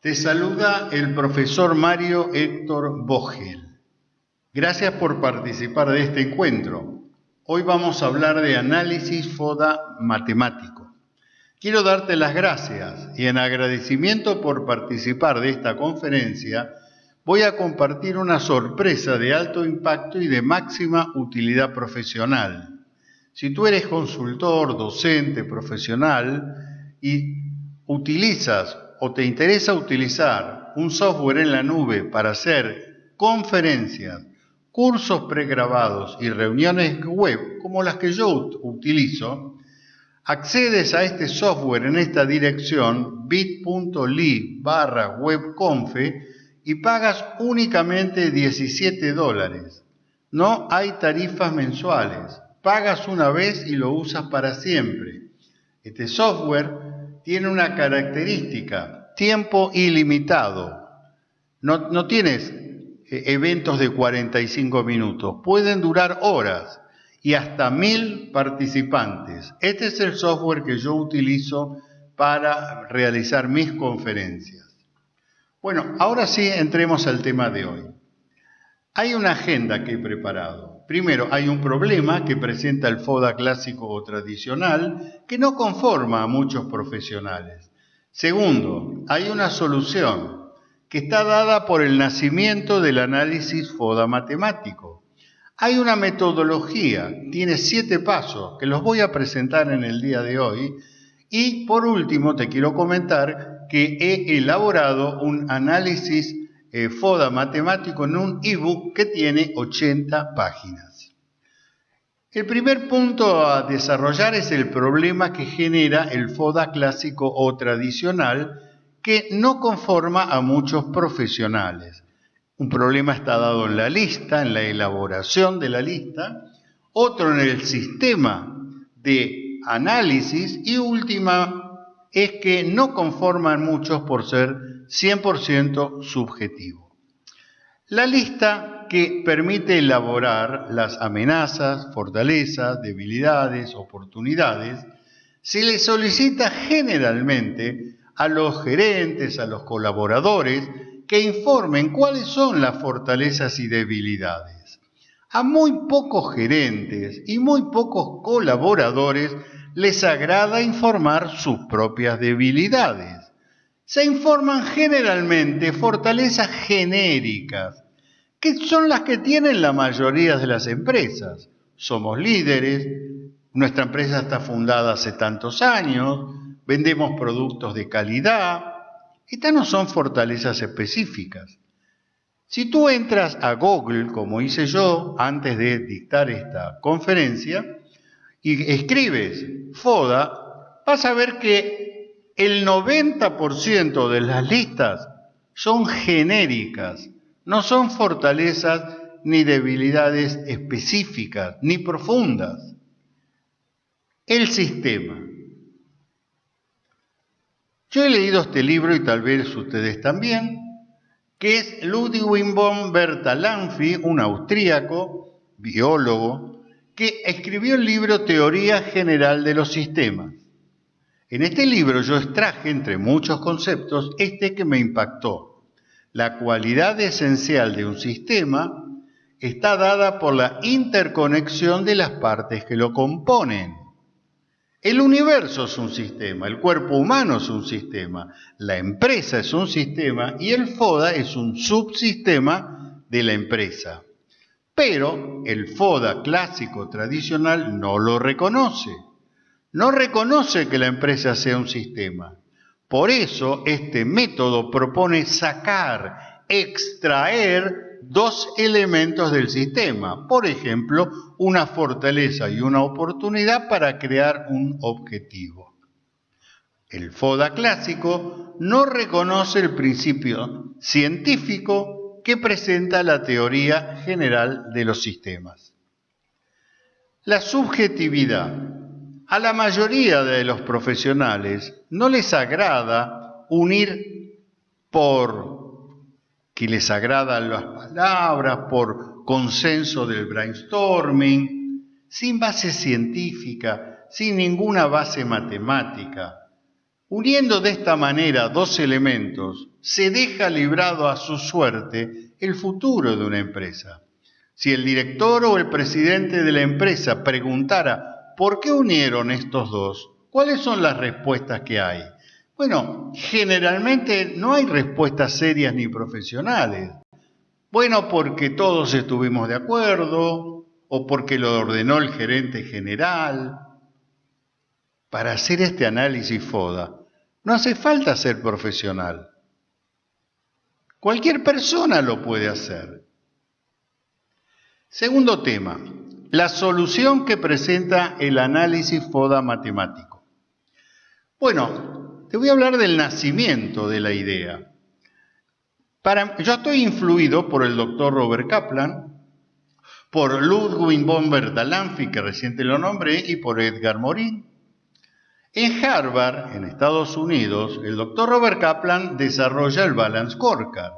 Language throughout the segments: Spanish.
Te saluda el profesor Mario Héctor Vogel. Gracias por participar de este encuentro. Hoy vamos a hablar de análisis FODA matemático. Quiero darte las gracias y en agradecimiento por participar de esta conferencia voy a compartir una sorpresa de alto impacto y de máxima utilidad profesional. Si tú eres consultor, docente, profesional y utilizas o te interesa utilizar un software en la nube para hacer conferencias, cursos pregrabados y reuniones web como las que yo utilizo, accedes a este software en esta dirección bit.ly barra webconfe y pagas únicamente 17 dólares. No hay tarifas mensuales. Pagas una vez y lo usas para siempre. Este software tiene una característica, tiempo ilimitado. No, no tienes eh, eventos de 45 minutos, pueden durar horas y hasta mil participantes. Este es el software que yo utilizo para realizar mis conferencias. Bueno, ahora sí entremos al tema de hoy. Hay una agenda que he preparado. Primero, hay un problema que presenta el FODA clásico o tradicional que no conforma a muchos profesionales. Segundo, hay una solución que está dada por el nacimiento del análisis FODA matemático. Hay una metodología, tiene siete pasos que los voy a presentar en el día de hoy. Y por último, te quiero comentar que he elaborado un análisis eh, FODA matemático en un ebook que tiene 80 páginas. El primer punto a desarrollar es el problema que genera el FODA clásico o tradicional que no conforma a muchos profesionales. Un problema está dado en la lista, en la elaboración de la lista, otro en el sistema de análisis y última es que no conforman muchos por ser 100% subjetivo. La lista que permite elaborar las amenazas, fortalezas, debilidades, oportunidades, se le solicita generalmente a los gerentes, a los colaboradores, que informen cuáles son las fortalezas y debilidades. A muy pocos gerentes y muy pocos colaboradores les agrada informar sus propias debilidades. Se informan generalmente fortalezas genéricas, que son las que tienen la mayoría de las empresas. Somos líderes, nuestra empresa está fundada hace tantos años, vendemos productos de calidad. Estas no son fortalezas específicas. Si tú entras a Google, como hice yo antes de dictar esta conferencia, y escribes FODA, vas a ver que el 90% de las listas son genéricas, no son fortalezas ni debilidades específicas, ni profundas. El sistema. Yo he leído este libro y tal vez ustedes también, que es Ludwig von Bertalanffy, un austríaco, biólogo, que escribió el libro Teoría General de los Sistemas. En este libro yo extraje, entre muchos conceptos, este que me impactó. La cualidad esencial de un sistema está dada por la interconexión de las partes que lo componen. El universo es un sistema, el cuerpo humano es un sistema, la empresa es un sistema y el FODA es un subsistema de la empresa. Pero el FODA clásico tradicional no lo reconoce. No reconoce que la empresa sea un sistema. Por eso este método propone sacar, extraer dos elementos del sistema. Por ejemplo, una fortaleza y una oportunidad para crear un objetivo. El FODA clásico no reconoce el principio científico que presenta la teoría general de los sistemas. La subjetividad. A la mayoría de los profesionales no les agrada unir por que les agradan las palabras, por consenso del brainstorming, sin base científica, sin ninguna base matemática. Uniendo de esta manera dos elementos, se deja librado a su suerte el futuro de una empresa. Si el director o el presidente de la empresa preguntara ¿por qué unieron estos dos? ¿Cuáles son las respuestas que hay? Bueno, generalmente no hay respuestas serias ni profesionales. Bueno, porque todos estuvimos de acuerdo o porque lo ordenó el gerente general. Para hacer este análisis FODA no hace falta ser profesional. Cualquier persona lo puede hacer. Segundo tema, la solución que presenta el análisis FODA matemático. Bueno, te voy a hablar del nacimiento de la idea. Para, yo estoy influido por el doctor Robert Kaplan, por Ludwig von Bertalanffy, que recién te lo nombré, y por Edgar Morin. En Harvard, en Estados Unidos, el doctor Robert Kaplan desarrolla el Balance Scorecard.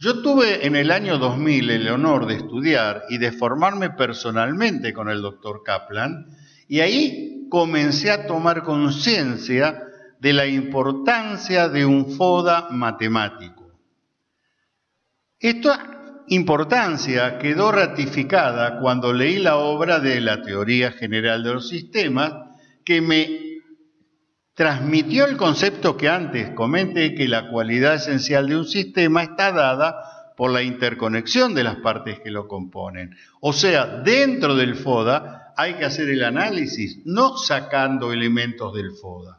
Yo tuve en el año 2000 el honor de estudiar y de formarme personalmente con el doctor Kaplan y ahí comencé a tomar conciencia de la importancia de un FODA matemático. Esta importancia quedó ratificada cuando leí la obra de la Teoría General de los Sistemas que me transmitió el concepto que antes comenté que la cualidad esencial de un sistema está dada por la interconexión de las partes que lo componen. O sea, dentro del FODA hay que hacer el análisis, no sacando elementos del FODA.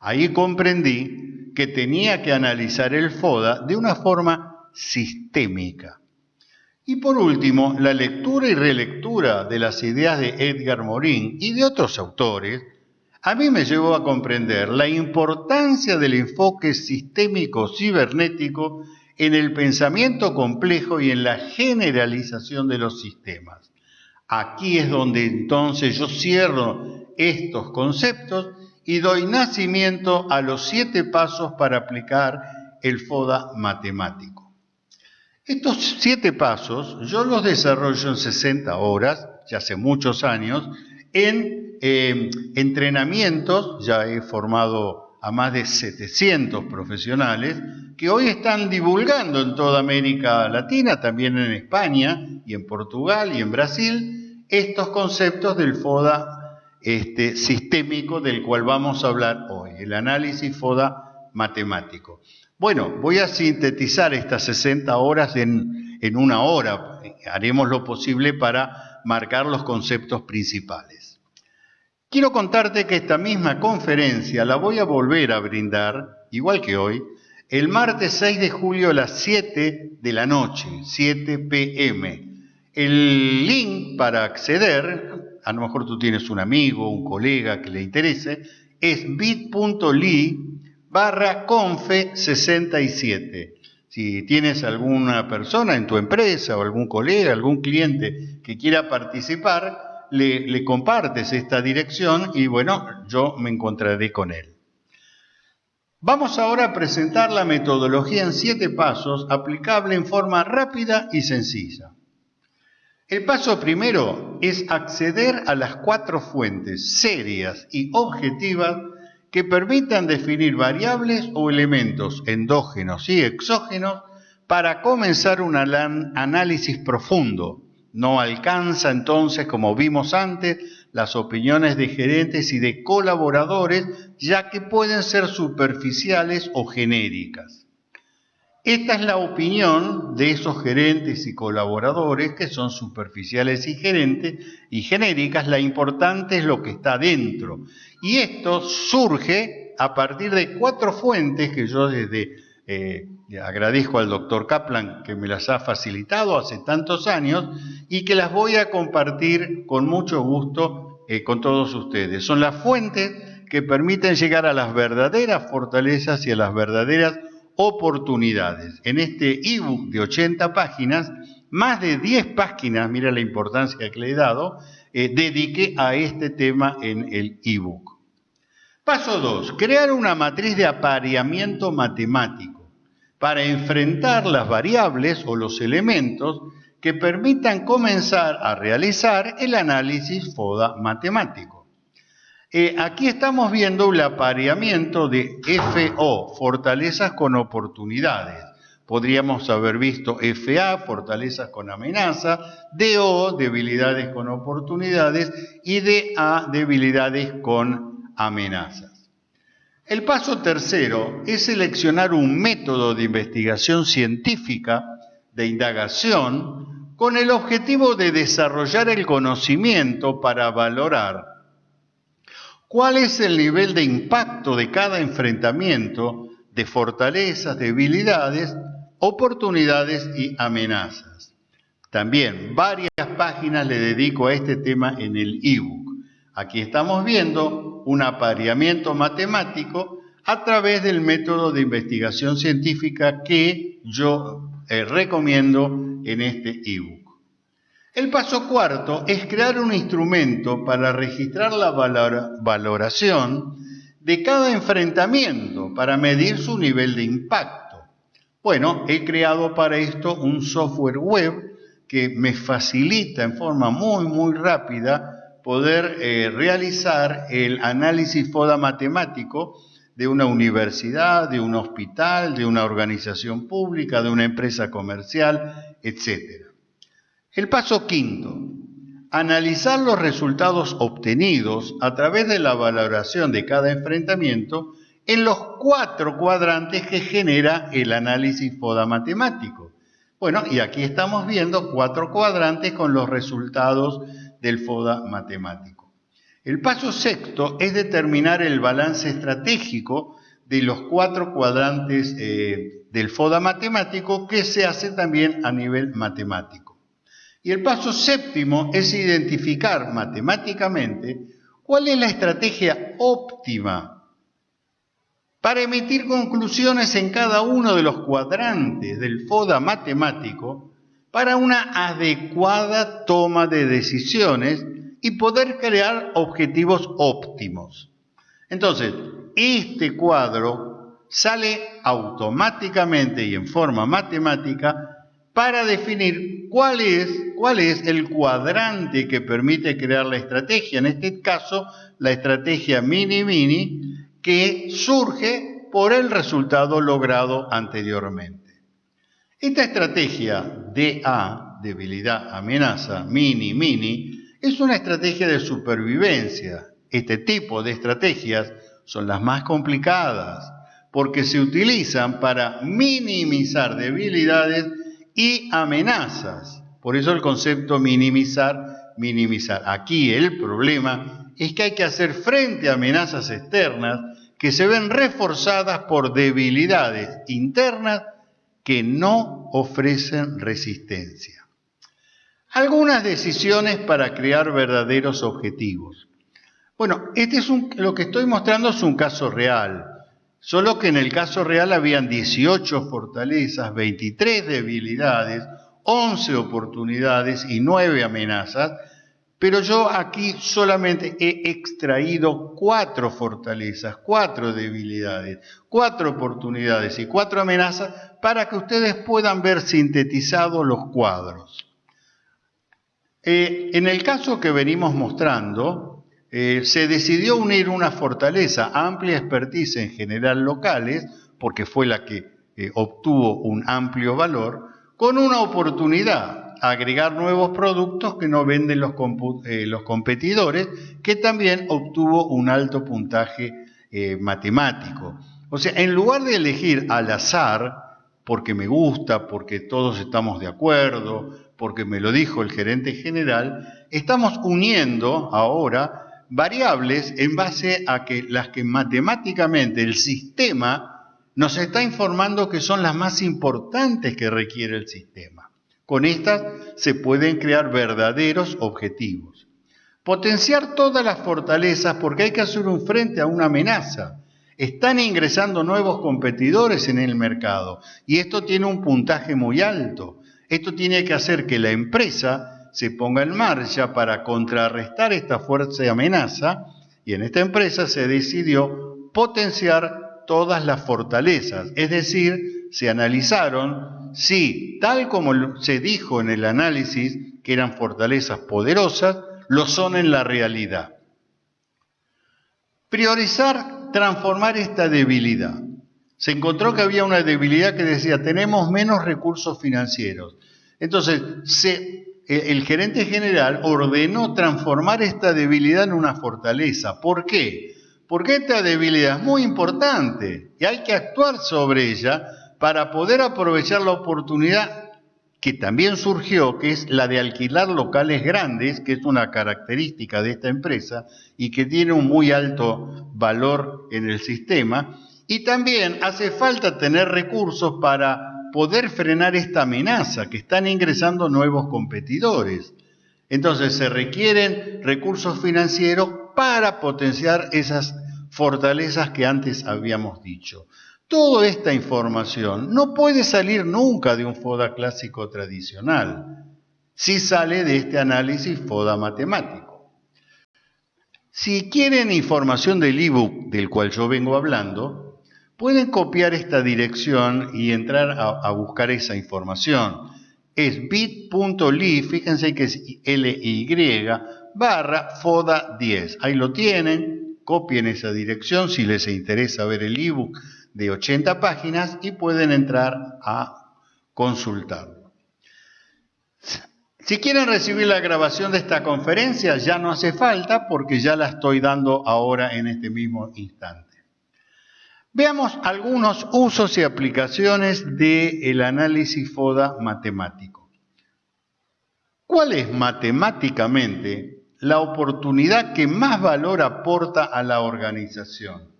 Ahí comprendí que tenía que analizar el FODA de una forma sistémica. Y por último, la lectura y relectura de las ideas de Edgar Morin y de otros autores a mí me llevó a comprender la importancia del enfoque sistémico cibernético en el pensamiento complejo y en la generalización de los sistemas. Aquí es donde entonces yo cierro estos conceptos y doy nacimiento a los siete pasos para aplicar el FODA matemático. Estos siete pasos yo los desarrollo en 60 horas, ya hace muchos años, en eh, entrenamientos, ya he formado a más de 700 profesionales que hoy están divulgando en toda América Latina, también en España y en Portugal y en Brasil, estos conceptos del FODA este, sistémico del cual vamos a hablar hoy, el análisis FODA matemático. Bueno, voy a sintetizar estas 60 horas en, en una hora, haremos lo posible para marcar los conceptos principales. Quiero contarte que esta misma conferencia la voy a volver a brindar, igual que hoy, el martes 6 de julio a las 7 de la noche, 7 pm. El link para acceder, a lo mejor tú tienes un amigo, un colega que le interese, es bit.ly barra confe 67. Si tienes alguna persona en tu empresa o algún colega, algún cliente que quiera participar, le, compartes esta dirección y bueno, yo me encontraré con él. Vamos ahora a presentar la metodología en siete pasos aplicable en forma rápida y sencilla. El paso primero es acceder a las cuatro fuentes serias y objetivas que permitan definir variables o elementos endógenos y exógenos para comenzar un análisis profundo no alcanza entonces, como vimos antes, las opiniones de gerentes y de colaboradores, ya que pueden ser superficiales o genéricas. Esta es la opinión de esos gerentes y colaboradores que son superficiales y gerentes y genéricas. La importante es lo que está dentro. Y esto surge a partir de cuatro fuentes que yo desde eh, agradezco al doctor Kaplan que me las ha facilitado hace tantos años y que las voy a compartir con mucho gusto eh, con todos ustedes. Son las fuentes que permiten llegar a las verdaderas fortalezas y a las verdaderas oportunidades. En este ebook de 80 páginas, más de 10 páginas, mira la importancia que le he dado, eh, dediqué a este tema en el ebook. Paso 2. Crear una matriz de apareamiento matemático para enfrentar las variables o los elementos que permitan comenzar a realizar el análisis FODA matemático. Eh, aquí estamos viendo el apareamiento de FO, fortalezas con oportunidades. Podríamos haber visto FA, fortalezas con amenaza, DO, debilidades con oportunidades y DA, debilidades con amenazas. El paso tercero es seleccionar un método de investigación científica, de indagación, con el objetivo de desarrollar el conocimiento para valorar cuál es el nivel de impacto de cada enfrentamiento de fortalezas, debilidades, oportunidades y amenazas. También varias páginas le dedico a este tema en el ebook. Aquí estamos viendo un apareamiento matemático a través del método de investigación científica que yo eh, recomiendo en este ebook. El paso cuarto es crear un instrumento para registrar la valoración de cada enfrentamiento para medir su nivel de impacto. Bueno, he creado para esto un software web que me facilita en forma muy, muy rápida poder eh, realizar el análisis FODA matemático de una universidad, de un hospital, de una organización pública, de una empresa comercial, etc. El paso quinto, analizar los resultados obtenidos a través de la valoración de cada enfrentamiento en los cuatro cuadrantes que genera el análisis FODA matemático. Bueno, y aquí estamos viendo cuatro cuadrantes con los resultados del FODA matemático. El paso sexto es determinar el balance estratégico de los cuatro cuadrantes eh, del FODA matemático que se hace también a nivel matemático. Y el paso séptimo es identificar matemáticamente cuál es la estrategia óptima para emitir conclusiones en cada uno de los cuadrantes del FODA matemático para una adecuada toma de decisiones y poder crear objetivos óptimos. Entonces, este cuadro sale automáticamente y en forma matemática para definir cuál es, cuál es el cuadrante que permite crear la estrategia, en este caso la estrategia mini-mini, que surge por el resultado logrado anteriormente. Esta estrategia DA, debilidad, amenaza, mini-mini, es una estrategia de supervivencia. Este tipo de estrategias son las más complicadas porque se utilizan para minimizar debilidades y amenazas. Por eso el concepto minimizar, minimizar. Aquí el problema es que hay que hacer frente a amenazas externas que se ven reforzadas por debilidades internas que no ofrecen resistencia. Algunas decisiones para crear verdaderos objetivos. Bueno, este es un, lo que estoy mostrando es un caso real. Solo que en el caso real habían 18 fortalezas, 23 debilidades, 11 oportunidades y 9 amenazas, pero yo aquí solamente he extraído 4 fortalezas, 4 debilidades, 4 oportunidades y 4 amenazas para que ustedes puedan ver sintetizados los cuadros. Eh, en el caso que venimos mostrando, eh, se decidió unir una fortaleza, amplia expertise en general locales, porque fue la que eh, obtuvo un amplio valor, con una oportunidad, agregar nuevos productos que no venden los, eh, los competidores, que también obtuvo un alto puntaje matemático. O sea, en lugar de elegir al azar, porque me gusta, porque todos estamos de acuerdo, porque me lo dijo el gerente general, estamos uniendo ahora variables en base a que las que matemáticamente el sistema nos está informando que son las más importantes que requiere el sistema. Con estas se pueden crear verdaderos objetivos. Potenciar todas las fortalezas porque hay que hacer un frente a una amenaza. Están ingresando nuevos competidores en el mercado y esto tiene un puntaje muy alto. Esto tiene que hacer que la empresa se ponga en marcha para contrarrestar esta fuerza y amenaza y en esta empresa se decidió potenciar todas las fortalezas, es decir, se analizaron si, tal como se dijo en el análisis, que eran fortalezas poderosas, lo son en la realidad. Priorizar, transformar esta debilidad. Se encontró que había una debilidad que decía, tenemos menos recursos financieros. Entonces, el gerente general ordenó transformar esta debilidad en una fortaleza. ¿Por qué? Porque esta debilidad es muy importante y hay que actuar sobre ella para poder aprovechar la oportunidad que también surgió, que es la de alquilar locales grandes, que es una característica de esta empresa y que tiene un muy alto valor en el sistema. Y también hace falta tener recursos para poder frenar esta amenaza, que están ingresando nuevos competidores. Entonces se requieren recursos financieros para potenciar esas fortalezas que antes habíamos dicho. Toda esta información no puede salir nunca de un FODA clásico tradicional, si sale de este análisis FODA matemático. Si quieren información del ebook del cual yo vengo hablando, pueden copiar esta dirección y entrar a, buscar esa información. Es bit.ly, fíjense que es LY, barra FODA 10. Ahí lo tienen, copien esa dirección si les interesa ver el ebook de 80 páginas y pueden entrar a consultarlo. Si quieren recibir la grabación de esta conferencia, ya no hace falta porque ya la estoy dando ahora en este mismo instante. Veamos algunos usos y aplicaciones del análisis FODA matemático. ¿Cuál es matemáticamente la oportunidad que más valor aporta a la organización?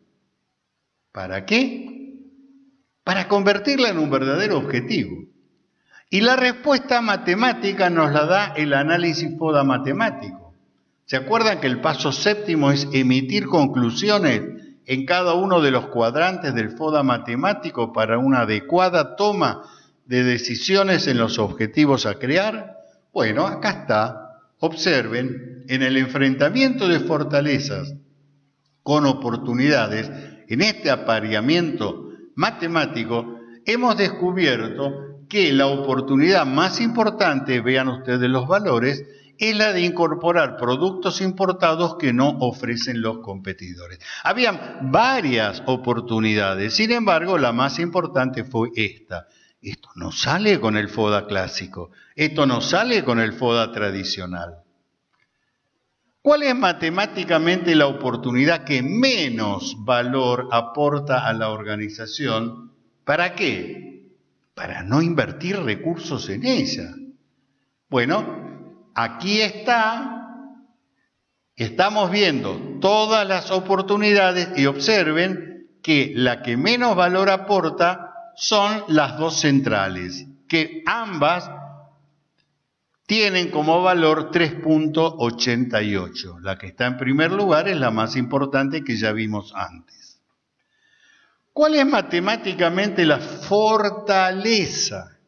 ¿Para qué? Para convertirla en un verdadero objetivo. Y la respuesta matemática nos la da el análisis FODA matemático. ¿Se acuerdan que el paso séptimo es emitir conclusiones en cada uno de los cuadrantes del FODA matemático para una adecuada toma de decisiones en los objetivos a crear? Bueno, acá está. Observen, en el enfrentamiento de fortalezas con oportunidades, en este apareamiento matemático, hemos descubierto que la oportunidad más importante, vean ustedes los valores, es la de incorporar productos importados que no ofrecen los competidores. Había varias oportunidades, sin embargo, la más importante fue esta. Esto no sale con el FODA clásico, esto no sale con el FODA tradicional. ¿Cuál es matemáticamente la oportunidad que menos valor aporta a la organización? ¿Para qué? Para no invertir recursos en ella. Bueno, aquí está, estamos viendo todas las oportunidades y observen que la que menos valor aporta son las dos centrales, que ambas tienen como valor 3.88. La que está en primer lugar es la más importante que ya vimos antes. ¿Cuál es matemáticamente la fortaleza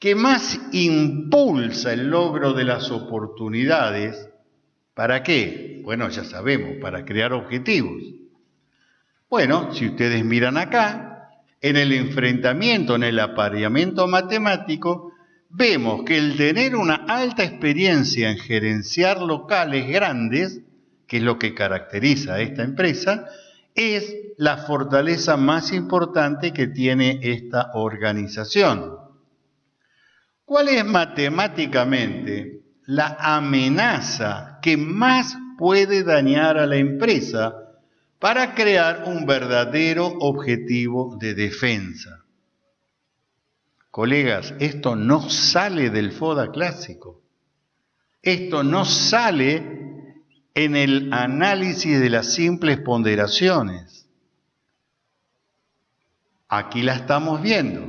que más impulsa el logro de las oportunidades? ¿Para qué? Bueno, ya sabemos, para crear objetivos. Bueno, si ustedes miran acá, en el enfrentamiento, en el apareamiento matemático, vemos que el tener una alta experiencia en gerenciar locales grandes, que es lo que caracteriza a esta empresa, es la fortaleza más importante que tiene esta organización. ¿Cuál es matemáticamente la amenaza que más puede dañar a la empresa para crear un verdadero objetivo de defensa? Colegas, esto no sale del FODA clásico. Esto no sale en el análisis de las simples ponderaciones. Aquí la estamos viendo.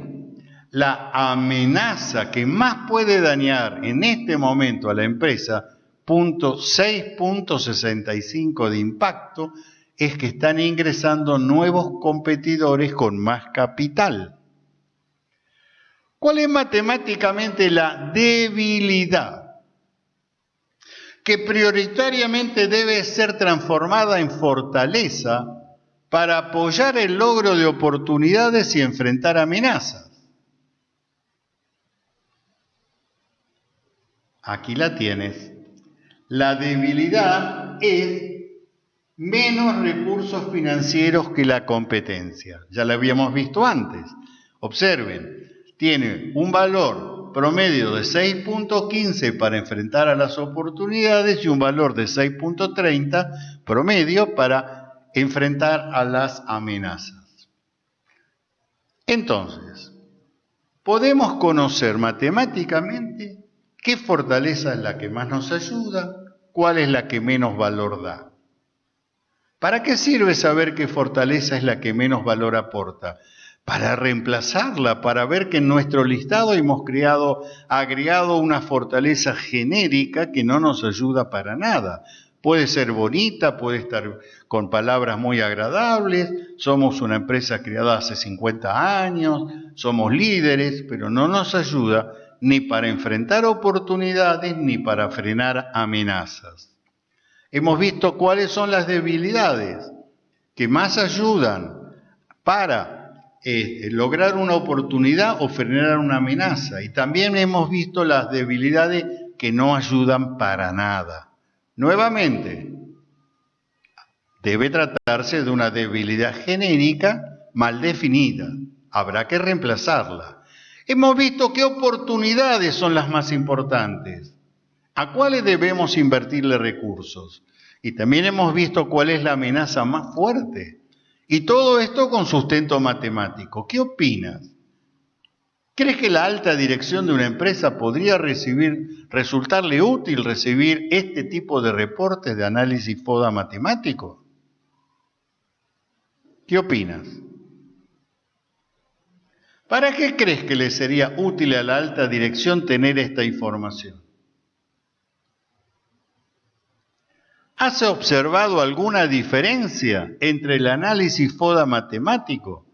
La amenaza que más puede dañar en este momento a la empresa, punto 6.65 de impacto, es que están ingresando nuevos competidores con más capital. ¿Cuál es matemáticamente la debilidad? Que prioritariamente debe ser transformada en fortaleza para apoyar el logro de oportunidades y enfrentar amenazas. Aquí la tienes. La debilidad es menos recursos financieros que la competencia. Ya lo habíamos visto antes. Observen, tiene un valor promedio de 6.15 para enfrentar a las oportunidades y un valor de 6.30 promedio para enfrentar a las amenazas. Entonces, podemos conocer matemáticamente qué fortaleza es la que más nos ayuda, cuál es la que menos valor da. ¿Para qué sirve saber qué fortaleza es la que menos valor aporta? Para reemplazarla, para ver que en nuestro listado hemos creado, agregado una fortaleza genérica que no nos ayuda para nada. Puede ser bonita, puede estar con palabras muy agradables, somos una empresa creada hace 50 años, somos líderes, pero no nos ayuda ni para enfrentar oportunidades ni para frenar amenazas. Hemos visto cuáles son las debilidades que más ayudan para eh, lograr una oportunidad o frenar una amenaza. Y también hemos visto las debilidades que no ayudan para nada. Nuevamente, debe tratarse de una debilidad genérica mal definida. Habrá que reemplazarla. Hemos visto qué oportunidades son las más importantes a cuáles debemos invertirle recursos. Y también hemos visto cuál es la amenaza más fuerte. Y todo esto con sustento matemático. ¿Qué opinas? ¿Crees que la alta dirección de una empresa podría recibir, resultarle útil recibir este tipo de reportes de análisis FODA matemático? ¿Qué opinas? ¿Para qué crees que le sería útil a la alta dirección tener esta información? ¿Has observado alguna diferencia entre el análisis FODA matemático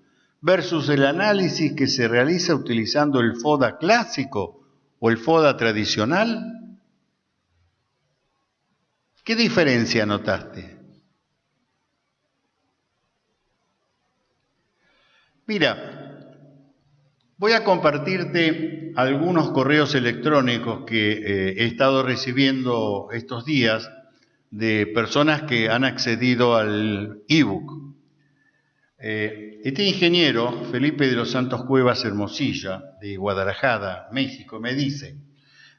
versus el análisis que se realiza utilizando el FODA clásico o el FODA tradicional? ¿Qué diferencia notaste? Mira, voy a compartirte algunos correos electrónicos que eh, he estado recibiendo estos días de personas que han accedido al ebook. Eh, este ingeniero, Felipe de los Santos Cuevas Hermosilla, de Guadalajara, México, me dice,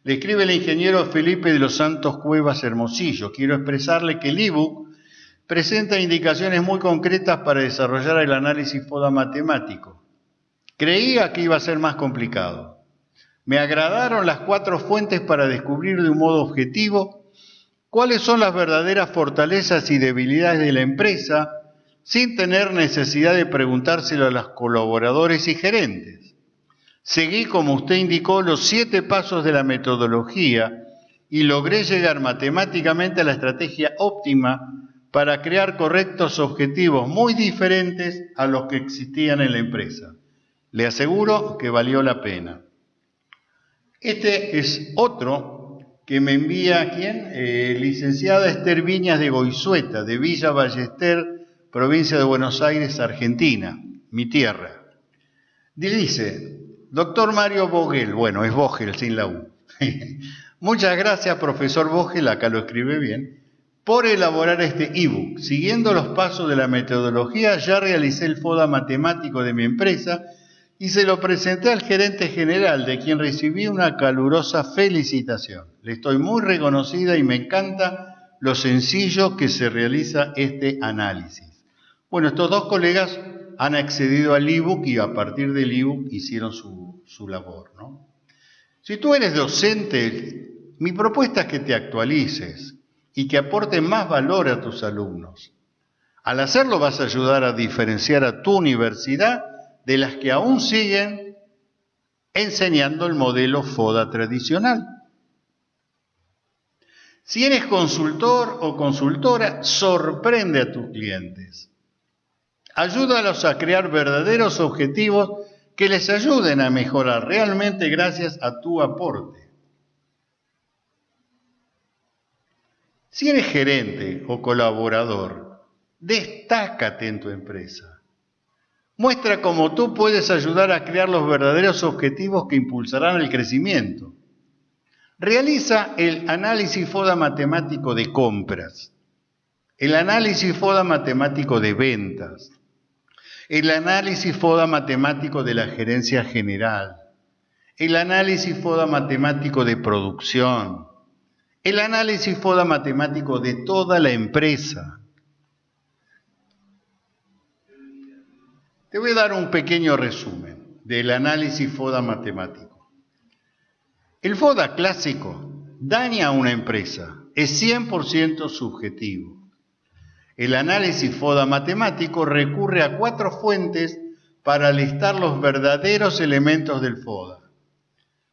le escribe el ingeniero Felipe de los Santos Cuevas Hermosillo, quiero expresarle que el ebook presenta indicaciones muy concretas para desarrollar el análisis FODA matemático. Creía que iba a ser más complicado. Me agradaron las cuatro fuentes para descubrir de un modo objetivo cuáles son las verdaderas fortalezas y debilidades de la empresa sin tener necesidad de preguntárselo a los colaboradores y gerentes. Seguí, como usted indicó, los siete pasos de la metodología y logré llegar matemáticamente a la estrategia óptima para crear correctos objetivos muy diferentes a los que existían en la empresa. Le aseguro que valió la pena. Este es otro que me envía, ¿quién? Eh, licenciada Esther Viñas de Goizueta, de Villa Ballester, provincia de Buenos Aires, Argentina, mi tierra. Dice, doctor Mario Vogel, bueno, es Vogel sin la U. Muchas gracias, profesor Vogel, acá lo escribe bien, por elaborar este ebook. Siguiendo los pasos de la metodología, ya realicé el FODA matemático de mi empresa y se lo presenté al gerente general, de quien recibí una calurosa felicitación. Le estoy muy reconocida y me encanta lo sencillo que se realiza este análisis. Bueno, estos dos colegas han accedido al ebook y a partir del ebook hicieron su, su labor. ¿no? Si tú eres docente, mi propuesta es que te actualices y que aportes más valor a tus alumnos. Al hacerlo vas a ayudar a diferenciar a tu universidad de las que aún siguen enseñando el modelo FODA tradicional. Si eres consultor o consultora, sorprende a tus clientes. Ayúdalos a crear verdaderos objetivos que les ayuden a mejorar realmente gracias a tu aporte. Si eres gerente o colaborador, destácate en tu empresa. Muestra cómo tú puedes ayudar a crear los verdaderos objetivos que impulsarán el crecimiento. Realiza el análisis FODA matemático de compras. el análisis FODA matemático de ventas, el análisis FODA matemático de la gerencia general, el análisis FODA matemático de producción, el análisis FODA matemático de toda la empresa. Te voy a dar un pequeño resumen del análisis FODA matemático. El FODA clásico daña a una empresa, es 100% subjetivo. El análisis FODA matemático recurre a cuatro fuentes para listar los verdaderos elementos del FODA.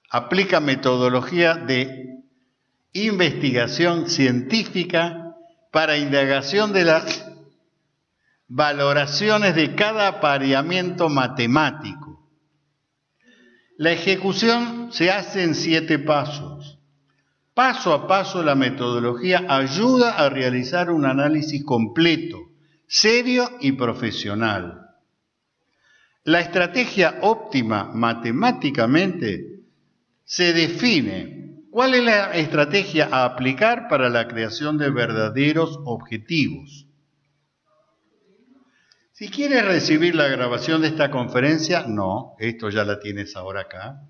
Aplica metodología de investigación científica para indagación de las valoraciones de cada apareamiento matemático. La ejecución se hace en siete pasos. Paso a paso la metodología ayuda a realizar un análisis completo, serio y profesional. La estrategia óptima matemáticamente se define cuál es la estrategia a aplicar para la creación de verdaderos objetivos. Si quieres recibir la grabación de esta conferencia, no, esto ya la tienes ahora acá.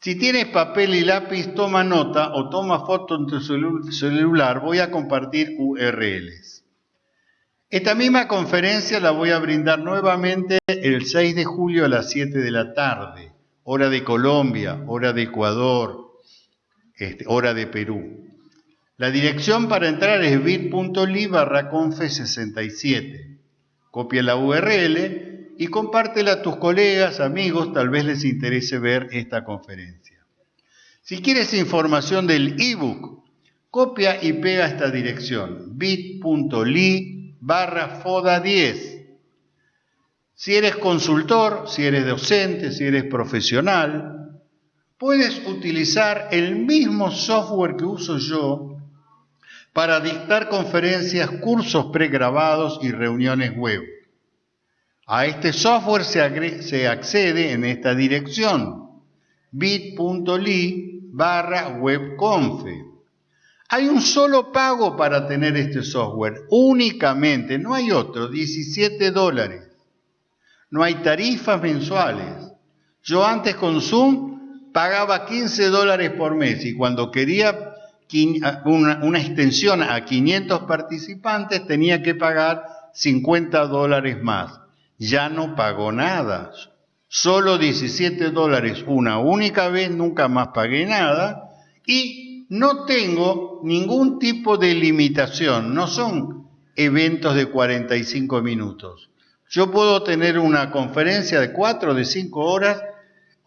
Si tienes papel y lápiz, toma nota o toma foto en tu celular. Voy a compartir URLs. Esta misma conferencia la voy a brindar nuevamente el 6 de julio a las 7 de la tarde, hora de Colombia, hora de Ecuador, este, hora de Perú. La dirección para entrar es bit.ly barra confe67. Copia la URL y compártela a tus colegas, amigos, tal vez les interese ver esta conferencia. Si quieres información del ebook, copia y pega esta dirección, bit.ly barra FODA10. Si eres consultor, si eres docente, si eres profesional, puedes utilizar el mismo software que uso yo para dictar conferencias, cursos pregrabados y reuniones web. A este software se, accede en esta dirección, bit.ly barra. Hay un solo pago para tener este software, únicamente, no hay otro, 17 dólares. No hay tarifas mensuales. Yo antes con Zoom pagaba 15 dólares por mes y cuando quería una, una extensión a 500 participantes tenía que pagar 50 dólares más ya no pagó nada. Solo 17 dólares una única vez, nunca más pagué nada y no tengo ningún tipo de limitación, no son eventos de 45 minutos. Yo puedo tener una conferencia de 4, de 5 horas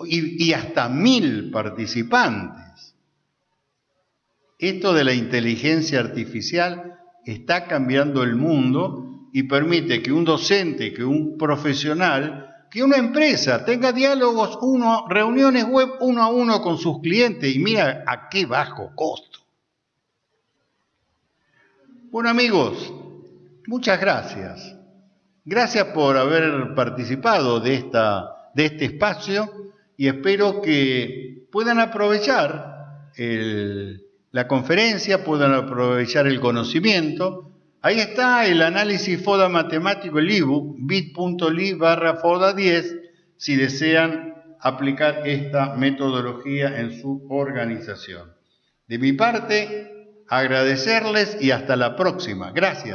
y, y hasta mil participantes. Esto de la inteligencia artificial está cambiando el mundo y permite que un docente, que un profesional, que una empresa tenga diálogos, reuniones web uno a uno con sus clientes y mira a qué bajo costo. Bueno amigos, muchas gracias. Gracias por haber participado de, esta, de este espacio y espero que puedan aprovechar la conferencia, puedan aprovechar el conocimiento Ahí está el análisis FODA matemático, el ebook, bit.ly barra FODA 10, si desean aplicar esta metodología en su organización. De mi parte, agradecerles y hasta la próxima. Gracias.